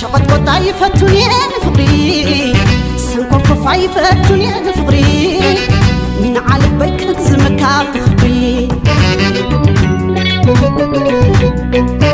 شقطقط عيفتوني أنا فقري سنكركف عيفتوني أنا فقري من على بيك نكزمك عفقري موسيقى